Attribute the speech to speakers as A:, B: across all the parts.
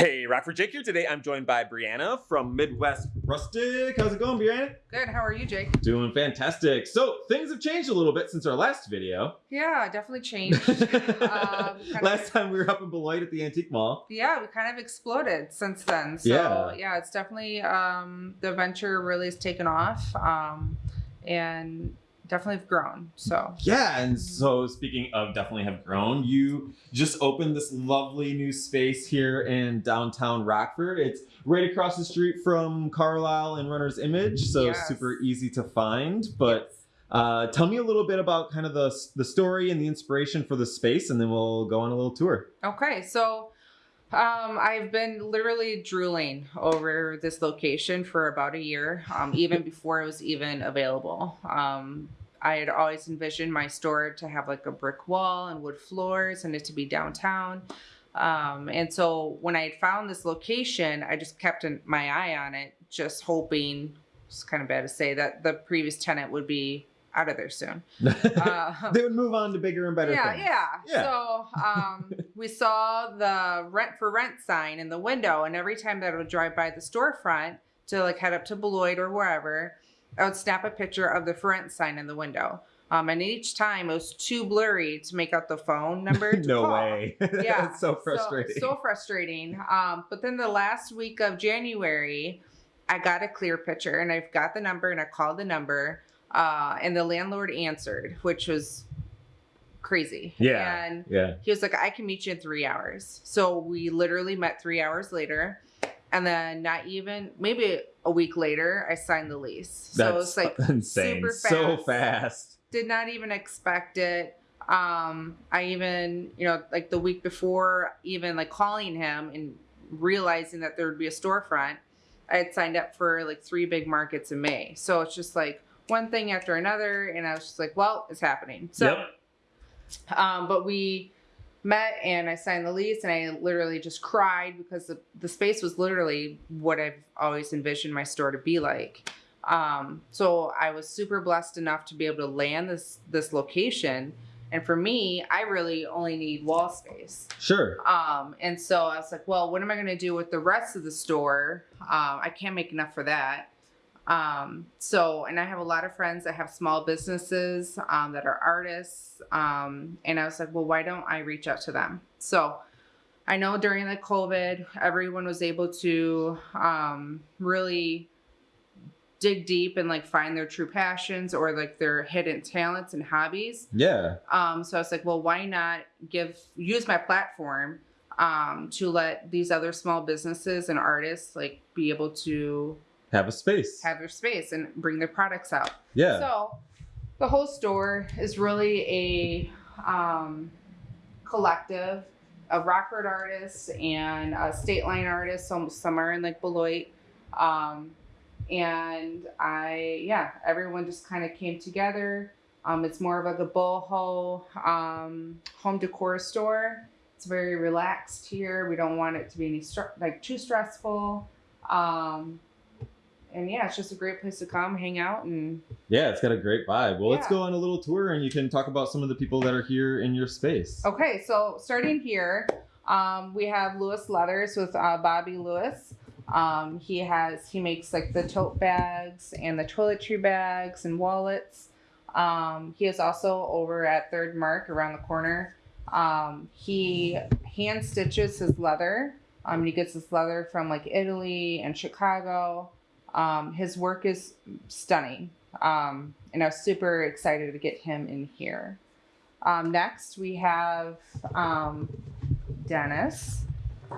A: Hey, Rockford Jake here. Today I'm joined by Brianna from Midwest Rustic. How's it going, Brianna?
B: Good. How are you, Jake?
A: Doing fantastic. So things have changed a little bit since our last video.
B: Yeah, definitely changed. um,
A: last of, time we were up in Beloit at the Antique Mall.
B: Yeah, we kind of exploded since then. So yeah, yeah it's definitely um, the venture really has taken off. Um, and definitely have grown. So
A: yeah, and so speaking of definitely have grown, you just opened this lovely new space here in downtown Rockford. It's right across the street from Carlisle and Runner's Image, so yes. super easy to find. But uh, tell me a little bit about kind of the the story and the inspiration for the space, and then we'll go on a little tour.
B: Okay, so. Um, I've been literally drooling over this location for about a year, um, even before it was even available. Um, I had always envisioned my store to have like a brick wall and wood floors and it to be downtown. Um, and so when I had found this location, I just kept an, my eye on it, just hoping, it's kind of bad to say, that the previous tenant would be out of there soon.
A: Uh, they would move on to bigger and better
B: yeah,
A: things.
B: Yeah, yeah. So um, we saw the rent for rent sign in the window, and every time that I would drive by the storefront to like head up to Beloit or wherever, I would snap a picture of the front sign in the window. Um, and each time it was too blurry to make out the phone number.
A: no
B: call.
A: way. Yeah. it's so frustrating.
B: So, so frustrating. Um, but then the last week of January, I got a clear picture and I've got the number and I called the number. Uh, and the landlord answered, which was crazy.
A: Yeah.
B: And
A: yeah.
B: he was like, I can meet you in three hours. So we literally met three hours later. And then not even maybe a week later, I signed the lease.
A: So That's it's like insane. Super fast. So fast.
B: Did not even expect it. Um, I even, you know, like the week before, even like calling him and realizing that there would be a storefront, I had signed up for like three big markets in May. So it's just like one thing after another, and I was just like, well, it's happening. So, yep. um, but we met and I signed the lease and I literally just cried because the, the space was literally what I've always envisioned my store to be like. Um, so I was super blessed enough to be able to land this this location. And for me, I really only need wall space.
A: Sure.
B: Um, and so I was like, well, what am I going to do with the rest of the store? Um, I can't make enough for that. Um, so, and I have a lot of friends that have small businesses um, that are artists. Um, and I was like, well, why don't I reach out to them? So I know during the COVID, everyone was able to um, really dig deep and like find their true passions or like their hidden talents and hobbies.
A: Yeah.
B: Um, so I was like, well, why not give use my platform um, to let these other small businesses and artists like be able to
A: have a space.
B: Have their space and bring their products out.
A: Yeah.
B: So the whole store is really a um, collective of rockford artists and uh, state line artists some, some are in like beloit. Um, and i yeah everyone just kind of came together. Um, it's more of like a boho um, home decor store. It's very relaxed here. We don't want it to be any like too stressful. Um, and yeah, it's just a great place to come, hang out, and
A: yeah, it's got a great vibe. Well, yeah. let's go on a little tour, and you can talk about some of the people that are here in your space.
B: Okay, so starting here, um, we have Lewis Leathers with uh, Bobby Lewis. Um, he has he makes like the tote bags and the toiletry bags and wallets. Um, he is also over at Third Mark around the corner. Um, he hand stitches his leather. Um, he gets his leather from like Italy and Chicago. Um, his work is stunning. Um, and I was super excited to get him in here. Um, next, we have um, Dennis.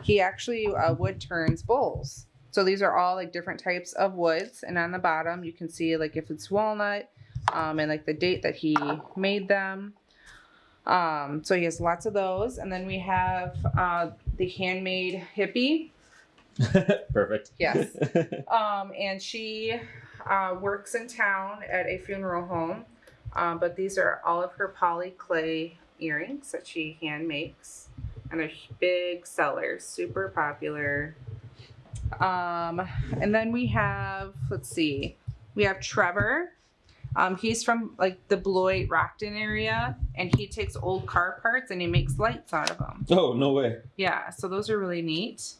B: He actually uh, wood turns bowls. So these are all like different types of woods. And on the bottom, you can see like if it's walnut um, and like the date that he made them. Um, so he has lots of those. And then we have uh, the handmade hippie.
A: Perfect.
B: Yes. Um, and she uh, works in town at a funeral home. Um, but these are all of her poly clay earrings that she hand makes. And they're big sellers, super popular. Um, and then we have, let's see, we have Trevor. Um, he's from like the Beloit Rockton area, and he takes old car parts and he makes lights out of them.
A: Oh, no way.
B: Yeah, so those are really neat.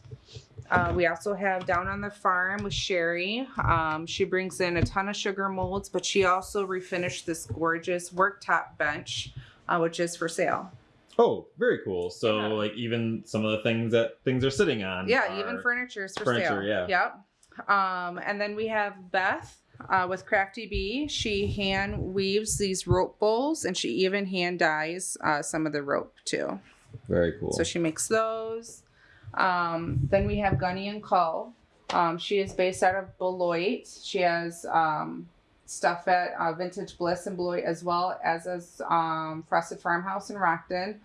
B: Uh, we also have down on the farm with Sherry. Um, she brings in a ton of sugar molds, but she also refinished this gorgeous worktop bench, uh, which is for sale.
A: Oh, very cool. So
B: Yeah.
A: like even some of the things that things are sitting on.
B: Yeah, even furniture is for
A: furniture,
B: sale.
A: yeah.
B: Yep. Um, and then we have Beth uh, with Crafty Bee. She hand weaves these rope bowls, and she even hand dyes uh, some of the rope too.
A: very cool.
B: So she makes those. Um, then we have Gunny and Co. Um, she is based out of Beloit. She has um, stuff at uh, Vintage Bliss in Beloit as well as as um, Frosted Farmhouse in Rockton.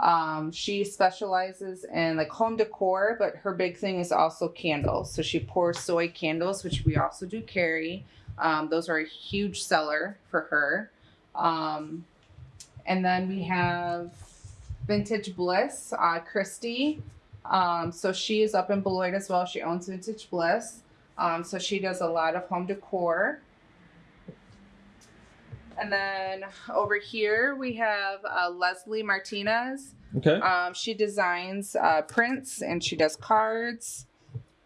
B: Um, she specializes in like home decor, but her big thing is also candles. So she pours soy candles, which we also do carry. Um, those are a huge seller for her. Um, and then we have Vintage Bliss, uh, Christy. Um, so she is up in Beloit as well. She owns Vintage Bliss. Um, so she does a lot of home decor. And then over here we have uh, Leslie Martinez.
A: okay.
B: Um, she designs uh, prints and she does cards.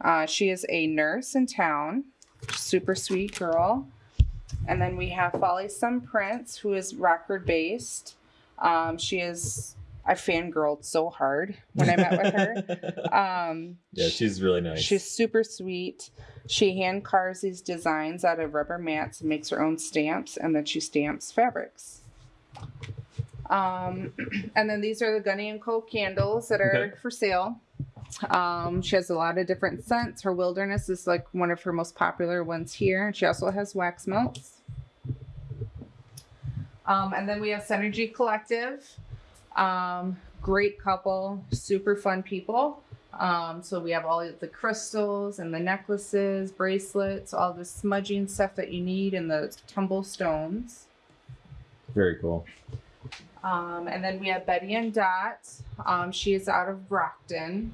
B: Uh, she is a nurse in town, super sweet girl. And then we have Folly Sun Prince, who is Rockford based. Um, she is I fangirled so hard when I met with her. Um,
A: yeah, she's really nice.
B: She's super sweet. She hand carves these designs out of rubber mats and makes her own stamps, and then she stamps fabrics. Um, and then these are the Gunny and Co candles that are
A: Okay.
B: for sale. Um, she has a lot of different scents. Her wilderness is like one of her most popular ones here. And she also has wax melts. Um, and then we have Synergy Collective. Um, great couple, super fun people. Um, so we have all the crystals and the necklaces, bracelets, all the smudging stuff that you need, and the tumble stones.
A: very cool.
B: Um, and then we have Betty and Dot. Um, she is out of Rockton.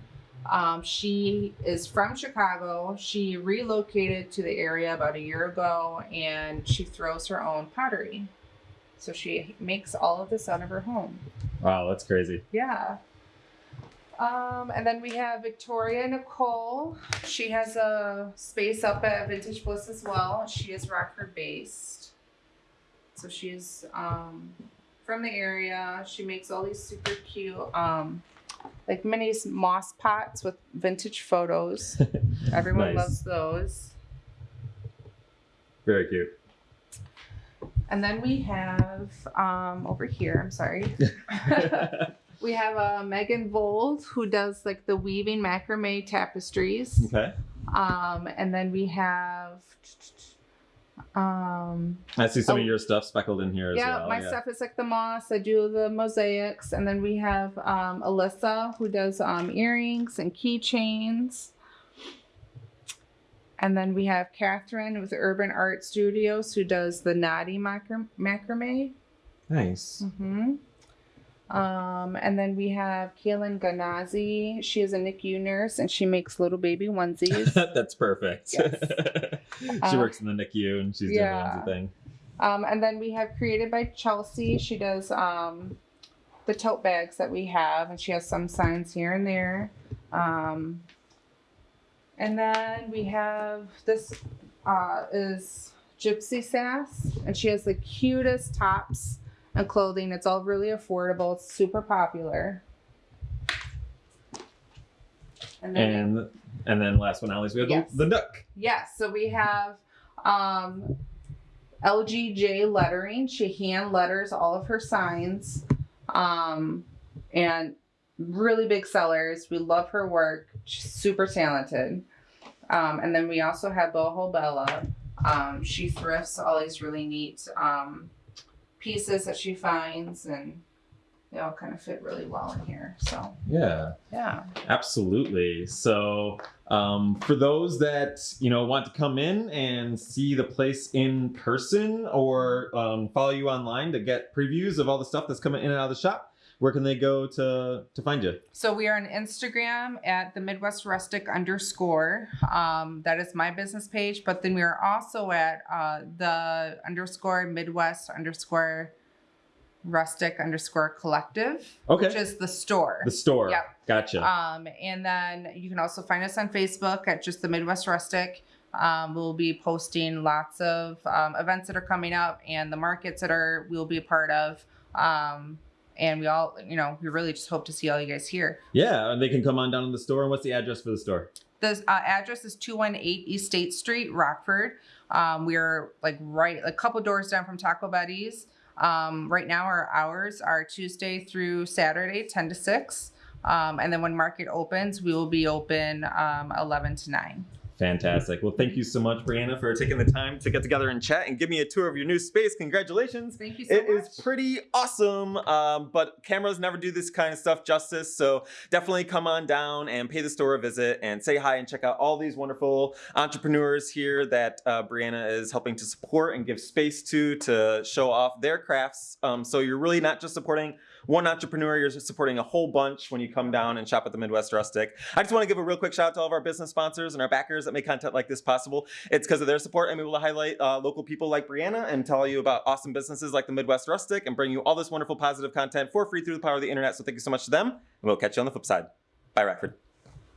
B: Um, she is from Chicago. She relocated to the area about a year ago and she throws her own pottery. So she makes all of this out of her home.
A: Wow, that's crazy.
B: Yeah. Um, and then we have Victoria Nicole. She has a space up at Vintage Bliss as well. She is Rockford based. So she's um, from the area. She makes all these super cute, um, like mini moss pots with vintage photos. Everyone
A: Nice.
B: loves those.
A: Very cute.
B: And then we have um, over here, I'm sorry. We have uh, Megan Vold who does like the weaving macrame tapestries.
A: okay.
B: Um, and then we have um,
A: I see some
B: Oh.
A: of your stuff speckled in here as
B: yeah,
A: well.
B: my stuff is like the moss. I do the mosaics, and then we have um, Alyssa who does um, earrings and keychains. And then we have Catherine with Urban Art Studios who does the naughty macram- macrame.
A: Nice.
B: Mm-hmm. Um, and then we have Kaylin Ganazi. She is a NICU nurse and she makes little baby onesies.
A: That's perfect.
B: Yes.
A: she
B: Uh,
A: works in the NICU and she's
B: yeah.
A: doing the onesie thing.
B: um, and then we have created by Chelsea. She does um, the tote bags that we have, and she has some signs here and there. Um, and then we have this uh, is Gypsy Sass, and she has the cutest tops and clothing. It's all really affordable. It's super popular. And then
A: And and then last but not least, we have
B: Yes.
A: the, the duck.
B: Yes, so we have um, LGJ lettering. She hand letters all of her signs, um, and really big sellers. We love her work. She's super talented. Um, and then we also have Boho Bella. Um, she thrifts all these really neat um, pieces that she finds, and they all kind of fit really well in here. So
A: Yeah.
B: yeah.
A: Absolutely. So, um, for those that you know want to come in and see the place in person, or um, follow you online to get previews of all the stuff that's coming in and out of the shop, where can they go to to find you?
B: So we are on Instagram at the Midwest Rustic underscore. Um, that is my business page. But then we are also at uh, the underscore Midwest underscore rustic underscore collective,
A: Okay.
B: which is the store.
A: the store.
B: Yep.
A: Gotcha.
B: Um, and then you can also find us on Facebook at just the Midwest Rustic. Um, we'll be posting lots of um, events that are coming up and the markets that are we'll be a part of. Um, and we all, you know, we really just hope to see all you guys here.
A: yeah, and they can come on down to the store. And what's the address for the store?
B: The uh, address is 218 East State Street, Rockford. Um, we're like right a couple doors down from Taco Betty's. Um, right now, our hours are Tuesday through Saturday, 10 to 6. Um, and then when market opens, we will be open um, 11 to 9.
A: Fantastic. Well, thank you so much, Brianna, for taking the time to get together and chat and give me a tour of your new space. Congratulations.
B: Thank you so
A: It
B: much.
A: is pretty awesome, um, but cameras never do this kind of stuff justice. So definitely come on down and pay the store a visit and say hi and check out all these wonderful entrepreneurs here that uh, Brianna is helping to support and give space to to show off their crafts. Um, so you're really not just supporting one entrepreneur, you're supporting a whole bunch when you come down and shop at the Midwest Rustic. I just want to give a real quick shout out to all of our business sponsors and our backers that make content like this possible. It's because of their support I'm able to highlight uh, local people like Brianna and tell you about awesome businesses like the Midwest Rustic and bring you all this wonderful positive content for free through the power of the internet. So thank you so much to them, and we'll catch you on the flip side. Bye, Rockford.